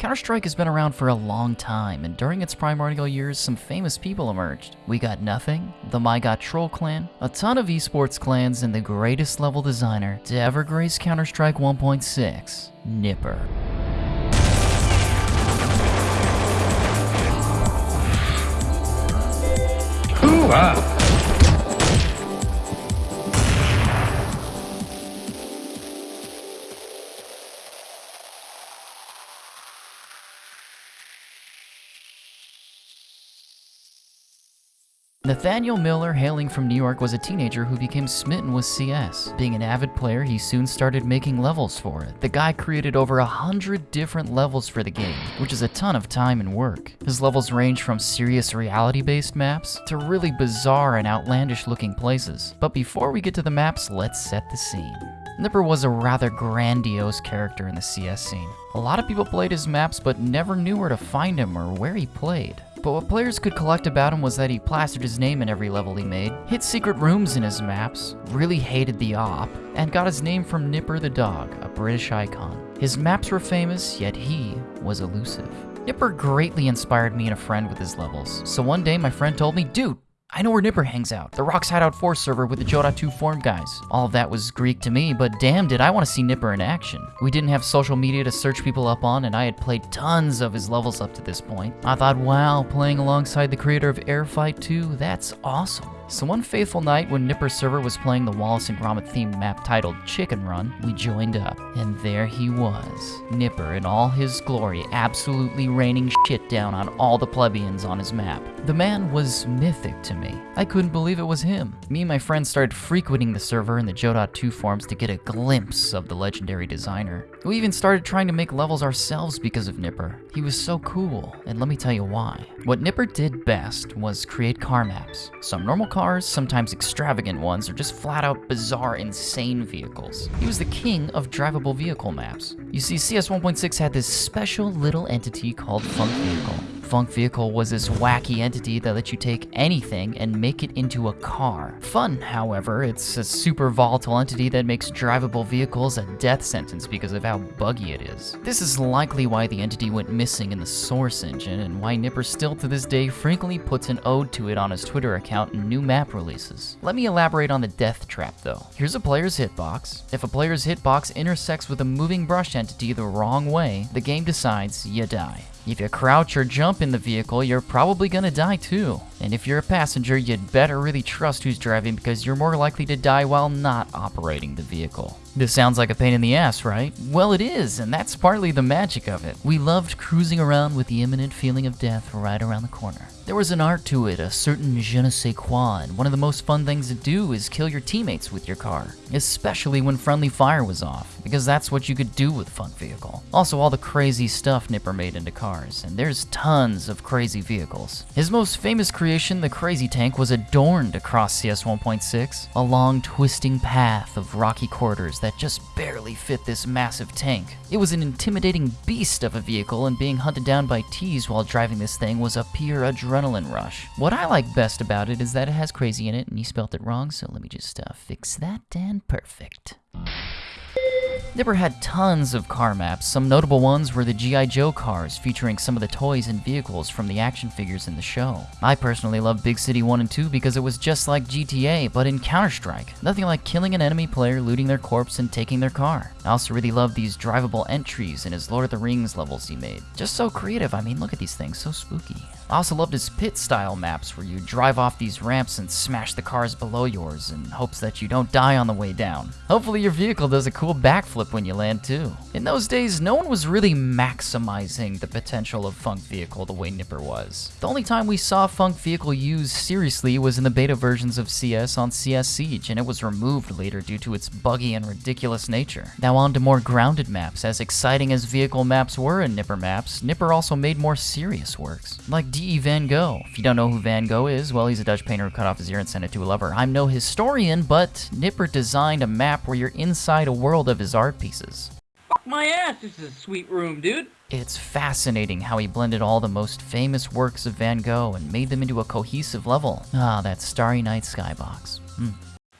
Counter-Strike has been around for a long time, and during its primordial years, some famous people emerged. We got Nothing, the My God Troll clan, a ton of esports clans, and the greatest level designer to ever grace Counter-Strike 1.6, Nipper. Hoo-ah! Nathaniel Miller, hailing from New York, was a teenager who became smitten with CS. Being an avid player, he soon started making levels for it. The guy created over a hundred different levels for the game, which is a ton of time and work. His levels range from serious reality-based maps to really bizarre and outlandish looking places. But before we get to the maps, let's set the scene. Nipper was a rather grandiose character in the CS scene. A lot of people played his maps but never knew where to find him or where he played. But what players could collect about him was that he plastered his name in every level he made, hit secret rooms in his maps, really hated the op, and got his name from Nipper the dog, a British icon. His maps were famous, yet he was elusive. Nipper greatly inspired me and a friend with his levels, so one day my friend told me, dude, I know where Nipper hangs out, the Rocks Hideout 4 server with the Joda 2 form guys. All of that was Greek to me, but damn did I want to see Nipper in action. We didn't have social media to search people up on, and I had played tons of his levels up to this point. I thought, wow, playing alongside the creator of Airfight 2, that's awesome. So one faithful night when Nipper's server was playing the Wallace and Gromit themed map titled Chicken Run, we joined up. And there he was. Nipper in all his glory, absolutely raining shit down on all the plebeians on his map. The man was mythic to me. I couldn't believe it was him. Me and my friends started frequenting the server in the Joe.2 forums to get a glimpse of the legendary designer. We even started trying to make levels ourselves because of Nipper. He was so cool, and let me tell you why. What Nipper did best was create car maps. Some normal cars, sometimes extravagant ones, or just flat out bizarre, insane vehicles. He was the king of drivable vehicle maps. You see, CS 1.6 had this special little entity called func_vehicle. func_vehicle was this wacky entity that lets you take anything and make it into a car. Fun, however, it's a super volatile entity that makes drivable vehicles a death sentence because of how buggy it is. This is likely why the entity went missing in the Source engine, and why Nipper still to this day frequently puts an ode to it on his Twitter account in new map releases. Let me elaborate on the death trap though. Here's a player's hitbox. If a player's hitbox intersects with a moving brush entity the wrong way, the game decides you die. If you crouch or jump in the vehicle, you're probably gonna die too. And if you're a passenger, you'd better really trust who's driving because you're more likely to die while not operating the vehicle. This sounds like a pain in the ass, right? Well, it is, and that's partly the magic of it. We loved cruising around with the imminent feeling of death right around the corner. There was an art to it, a certain je ne sais quoi, and one of the most fun things to do is kill your teammates with your car, especially when friendly fire was off, because that's what you could do with func_vehicle. Also, all the crazy stuff Nipper made into cars, and there's tons of crazy vehicles. His most famous creation, the Crazy Tank, was adorned across CS 1.6, a long twisting path of rocky corridors that just barely fit this massive tank. It was an intimidating beast of a vehicle, and being hunted down by T's while driving this thing was a pure adrenaline rush. What I like best about it is that it has crazy in it, and you spelt it wrong, so let me just uh, fix that and perfect. Nipper had tons of car maps. Some notable ones were the G.I. Joe cars, featuring some of the toys and vehicles from the action figures in the show. I personally love Big City 1 and 2 because it was just like GTA, but in Counter-Strike. Nothing like killing an enemy player, looting their corpse, and taking their car. I also really love these drivable entries in his Lord of the Rings levels he made. Just so creative, I mean, look at these things, so spooky. I also loved his pit-style maps where you drive off these ramps and smash the cars below yours in hopes that you don't die on the way down. Hopefully your vehicle does a cool backflip when you land too. In those days, no one was really maximizing the potential of func_vehicle the way Nipper was. The only time we saw func_vehicle used seriously was in the beta versions of CS on CS Siege, and it was removed later due to its buggy and ridiculous nature. Now on to more grounded maps. As exciting as vehicle maps were in Nipper maps, Nipper also made more serious works, like D.E. Van Gogh. If you don't know who Van Gogh is, well, he's a Dutch painter who cut off his ear and sent it to a lover. I'm no historian, but Nipper designed a map where you're inside a world of his art pieces. Fuck my ass, this is a sweet room, dude. It's fascinating how he blended all the most famous works of Van Gogh and made them into a cohesive level. Ah, that Starry Night skybox. Hmm.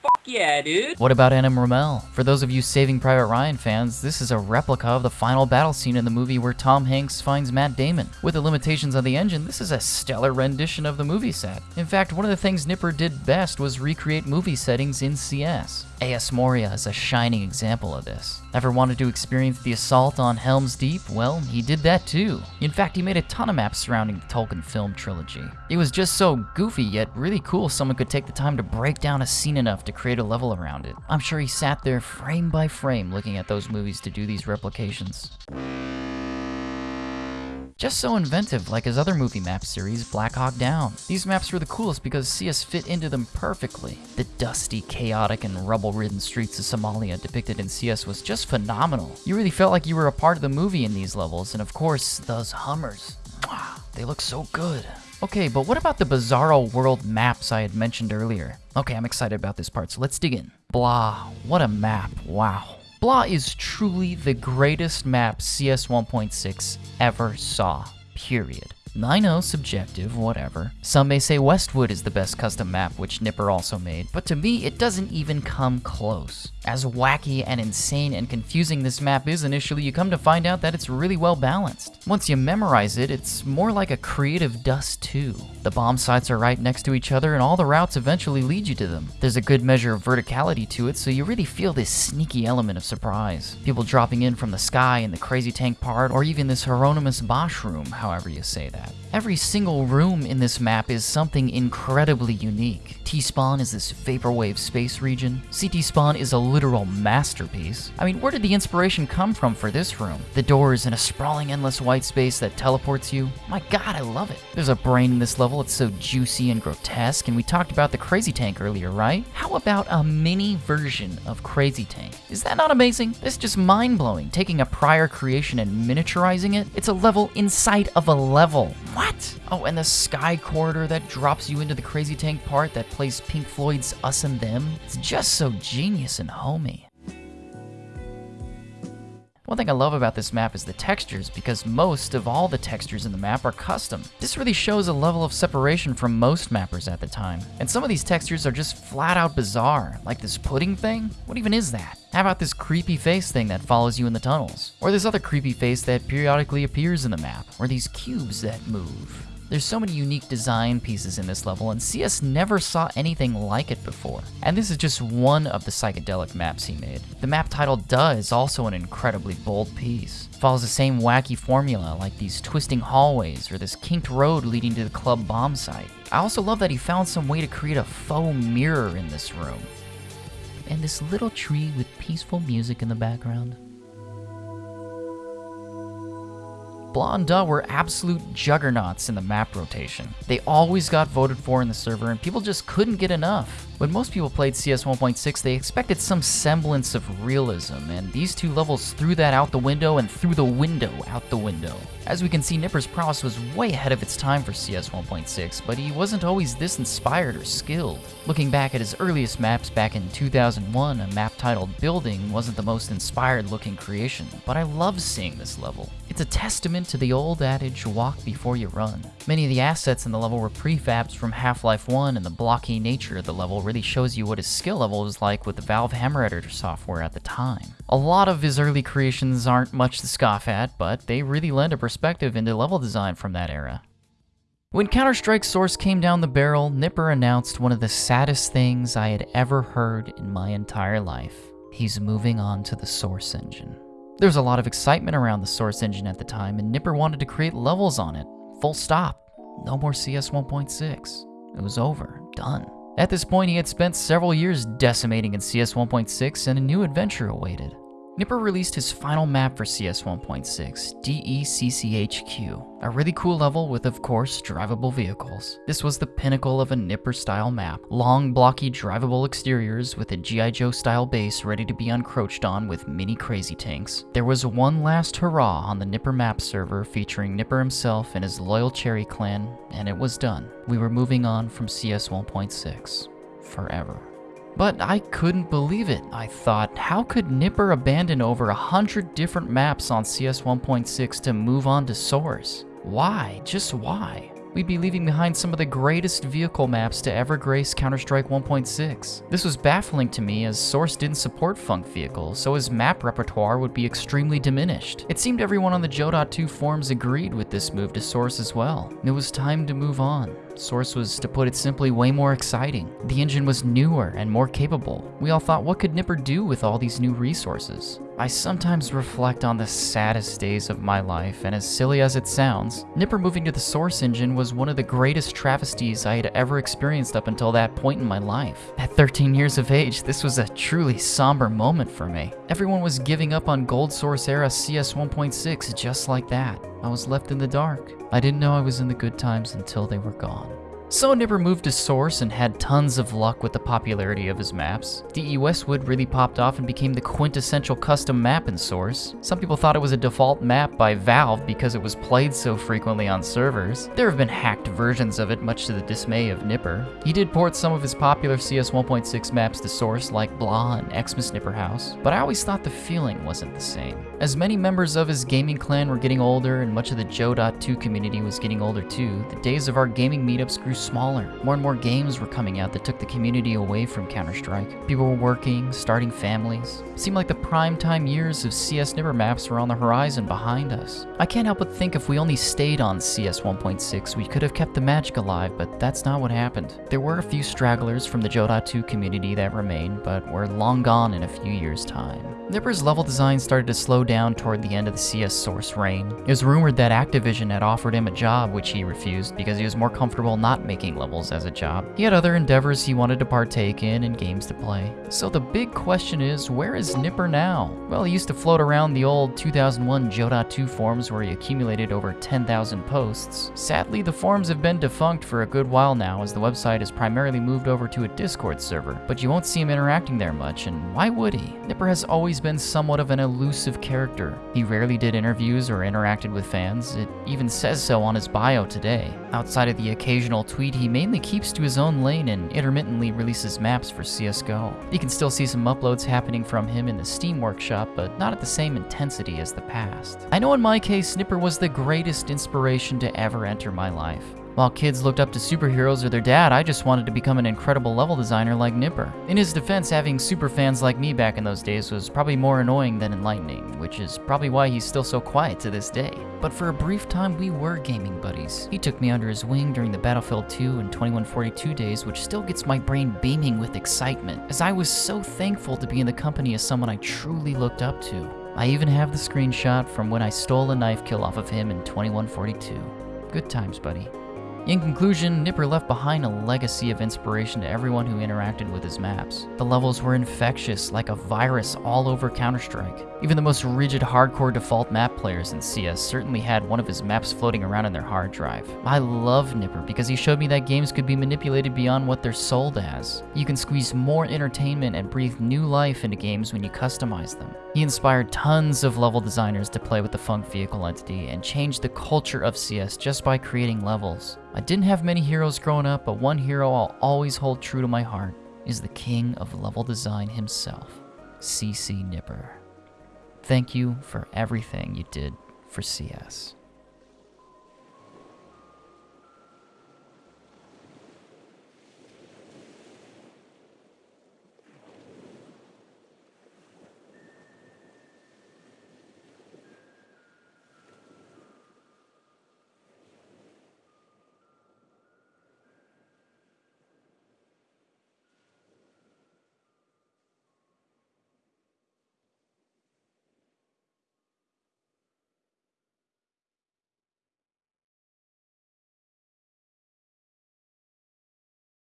Fuck yeah, dude. What about Anna Rommel? For those of you Saving Private Ryan fans, this is a replica of the final battle scene in the movie where Tom Hanks finds Matt Damon. With the limitations of the engine, this is a stellar rendition of the movie set. In fact, one of the things Nipper did best was recreate movie settings in CS. AS Moria is a shining example of this. Ever wanted to experience the assault on Helm's Deep? Well, he did that too. In fact, he made a ton of maps surrounding the Tolkien film trilogy. It was just so goofy yet really cool someone could take the time to break down a scene enough to create a level around it. I'm sure he sat there frame by frame looking at those movies to do these replications. Just so inventive like his other movie map series, Black Hawk Down. These maps were the coolest because CS fit into them perfectly. The dusty, chaotic, and rubble-ridden streets of Somalia depicted in CS was just phenomenal. You really felt like you were a part of the movie in these levels, and of course, those Hummers. Mwah, they look so good. Okay, but what about the Bizarro World maps I had mentioned earlier? Okay, I'm excited about this part, so let's dig in. Blah, what a map, wow. Blah is truly the greatest map CS 1.6 ever saw, period. I know, subjective, whatever. Some may say Westwood is the best custom map, which Nipper also made, but to me, it doesn't even come close. As wacky and insane and confusing this map is initially, you come to find out that it's really well balanced. Once you memorize it, it's more like a creative Dust 2. The bomb sites are right next to each other and all the routes eventually lead you to them. There's a good measure of verticality to it, so you really feel this sneaky element of surprise. People dropping in from the sky in the crazy tank part, or even this Hieronymus Bosch room, however you say that that. Every single room in this map is something incredibly unique. T-Spawn is this vaporwave space region. CT Spawn is a literal masterpiece. I mean, where did the inspiration come from for this room? The door is in a sprawling endless white space that teleports you? My god, I love it. There's a brain in this level, it's so juicy and grotesque, and we talked about the Crazy Tank earlier, right? How about a mini version of Crazy Tank? Is that not amazing? This is just mind-blowing, taking a prior creation and miniaturizing it. It's a level inside of a level. What? Oh, and the sky corridor that drops you into the Crazy Tank part that plays Pink Floyd's Us and Them. It's just so genius and homey. One thing I love about this map is the textures, because most of all the textures in the map are custom. This really shows a level of separation from most mappers at the time. And some of these textures are just flat out bizarre, like this pudding thing? What even is that? How about this creepy face thing that follows you in the tunnels? Or this other creepy face that periodically appears in the map? Or these cubes that move? There's so many unique design pieces in this level, and CS never saw anything like it before. And this is just one of the psychedelic maps he made. The map titled Duh is also an incredibly bold piece. It follows the same wacky formula, like these twisting hallways or this kinked road leading to the club bomb site. I also love that he found some way to create a faux mirror in this room. And this little tree with peaceful music in the background. Duh were absolute juggernauts in the map rotation. They always got voted for in the server and people just couldn't get enough. When most people played CS 1.6, they expected some semblance of realism, and these two levels threw that out the window and threw the window out the window. As we can see, Nipper's prowess was way ahead of its time for CS 1.6, but he wasn't always this inspired or skilled. Looking back at his earliest maps back in 2001, a map titled Building wasn't the most inspired looking creation, but I love seeing this level. It's a testament to the old adage, walk before you run. Many of the assets in the level were prefabs from Half-Life 1, and the blocky nature of the level really shows you what his skill level was like with the Valve Hammer Editor software at the time. A lot of his early creations aren't much to scoff at, but they really lend a perspective into level design from that era. When Counter-Strike Source came down the barrel, Nipper announced one of the saddest things I had ever heard in my entire life. He's moving on to the Source engine. There was a lot of excitement around the Source engine at the time, and Nipper wanted to create levels on it. Full stop. No more CS 1.6. It was over. Done. At this point, he had spent several years decimating in CS 1.6 and a new adventure awaited. Nipper released his final map for CS 1.6, DECCHQ, a really cool level with, of course, drivable vehicles. This was the pinnacle of a Nipper-style map. Long, blocky, drivable exteriors with a G.I. Joe-style base ready to be encroached on with mini crazy tanks. There was one last hurrah on the Nipper map server featuring Nipper himself and his loyal Cherry clan, and it was done. We were moving on from CS 1.6. Forever. But I couldn't believe it. I thought, how could Nipper abandon over a hundred different maps on CS 1.6 to move on to Source? Why? Just why? We'd be leaving behind some of the greatest vehicle maps to ever grace Counter-Strike 1.6. This was baffling to me as Source didn't support func_vehicles, so his map repertoire would be extremely diminished. It seemed everyone on the Joe.2 forums agreed with this move to Source as well. It was time to move on. Source was, to put it simply, way more exciting. The engine was newer and more capable. We all thought, what could Nipper do with all these new resources? I sometimes reflect on the saddest days of my life, and as silly as it sounds, Nipper moving to the Source engine was one of the greatest travesties I had ever experienced up until that point in my life. At 13 years of age, this was a truly somber moment for me. Everyone was giving up on Gold Source era CS 1.6 just like that. I was left in the dark. I didn't know I was in the good times until they were gone. So Nipper moved to Source and had tons of luck with the popularity of his maps. DE Westwood really popped off and became the quintessential custom map in Source. Some people thought it was a default map by Valve because it was played so frequently on servers. There have been hacked versions of it, much to the dismay of Nipper. He did port some of his popular CS 1.6 maps to Source, like Blah and Xmas Nipper House, but I always thought the feeling wasn't the same. As many members of his gaming clan were getting older and much of the Joe.2 community was getting older too, the days of our gaming meetups grew smaller. More and more games were coming out that took the community away from Counter-Strike. People were working, starting families. It seemed like the prime time years of CS Nipper maps were on the horizon behind us. I can't help but think if we only stayed on CS 1.6, we could have kept the magic alive, but that's not what happened. There were a few stragglers from the Joe.2 community that remained, but were long gone in a few years' time. Nipper's level design started to slow down toward the end of the CS Source reign. It was rumored that Activision had offered him a job, which he refused because he was more comfortable not making levels as a job. He had other endeavors he wanted to partake in and games to play. So the big question is, where is Nipper now? Well, he used to float around the old 2001 Joe.2 forums where he accumulated over 10,000 posts. Sadly, the forums have been defunct for a good while now as the website has primarily moved over to a Discord server, but you won't see him interacting there much, and why would he? Nipper has always been somewhat of an elusive character. He rarely did interviews or interacted with fans, it even says so on his bio today. Outside of the occasional tweet, he mainly keeps to his own lane and intermittently releases maps for CSGO. You can still see some uploads happening from him in the Steam workshop, but not at the same intensity as the past. I know in my case, Nipper was the greatest inspiration to ever enter my life. While kids looked up to superheroes or their dad, I just wanted to become an incredible level designer like Nipper. In his defense, having super fans like me back in those days was probably more annoying than enlightening, which is probably why he's still so quiet to this day. But for a brief time, we were gaming buddies. He took me under his wing during the Battlefield 2 and 2142 days, which still gets my brain beaming with excitement, as I was so thankful to be in the company of someone I truly looked up to. I even have the screenshot from when I stole a knife kill off of him in 2142. Good times, buddy. In conclusion, Nipper left behind a legacy of inspiration to everyone who interacted with his maps. The levels were infectious, like a virus all over Counter-Strike. Even the most rigid hardcore default map players in CS certainly had one of his maps floating around in their hard drive. I love Nipper because he showed me that games could be manipulated beyond what they're sold as. You can squeeze more entertainment and breathe new life into games when you customize them. He inspired tons of level designers to play with the func_vehicle entity and changed the culture of CS just by creating levels. I didn't have many heroes growing up, but one hero I'll always hold true to my heart is the king of level design himself, CC Nipper. Thank you for everything you did for CS.